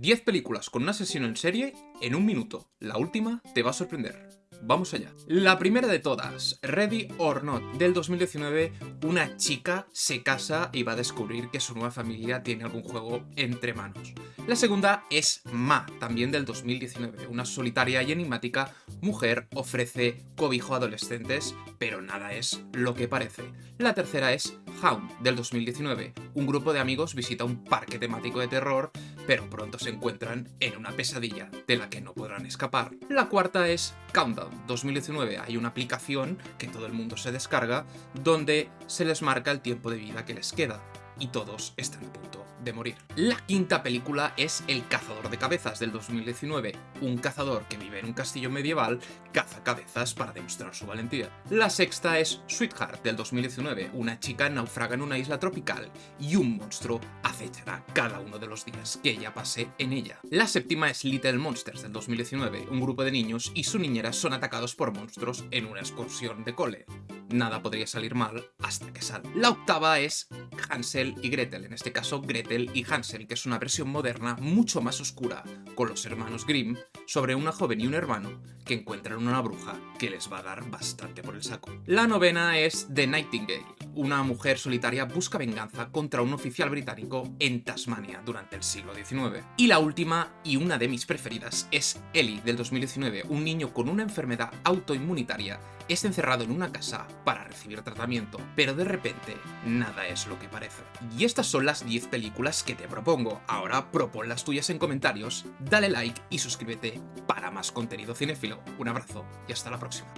10 películas con un asesino en serie en un minuto. La última te va a sorprender. Vamos allá. La primera de todas, Ready or Not, del 2019, una chica se casa y va a descubrir que su nueva familia tiene algún juego entre manos. La segunda es Ma, también del 2019, una solitaria y enigmática mujer ofrece cobijo a adolescentes, pero nada es lo que parece. La tercera es Hound, del 2019, un grupo de amigos visita un parque temático de terror, pero pronto se encuentran en una pesadilla de la que no podrán escapar. La cuarta es Countdown, 2019 hay una aplicación que todo el mundo se descarga donde se les marca el tiempo de vida que les queda y todos están a punto de morir. La quinta película es El cazador de cabezas del 2019. Un cazador que vive en un castillo medieval caza cabezas para demostrar su valentía. La sexta es Sweetheart del 2019. Una chica naufraga en una isla tropical y un monstruo acechará cada uno de los días que ella pase en ella. La séptima es Little Monsters del 2019. Un grupo de niños y su niñera son atacados por monstruos en una excursión de cole nada podría salir mal hasta que sale. La octava es Hansel y Gretel, en este caso Gretel y Hansel, que es una versión moderna mucho más oscura, con los hermanos Grimm, sobre una joven y un hermano que encuentran una bruja que les va a dar bastante por el saco. La novena es The Nightingale, una mujer solitaria busca venganza contra un oficial británico en Tasmania durante el siglo XIX. Y la última, y una de mis preferidas, es Ellie del 2019, un niño con una enfermedad autoinmunitaria es encerrado en una casa para recibir tratamiento, pero de repente nada es lo que parece. Y estas son las 10 películas que te propongo. Ahora propon las tuyas en comentarios, dale like y suscríbete para más contenido cinéfilo. Un abrazo y hasta la próxima.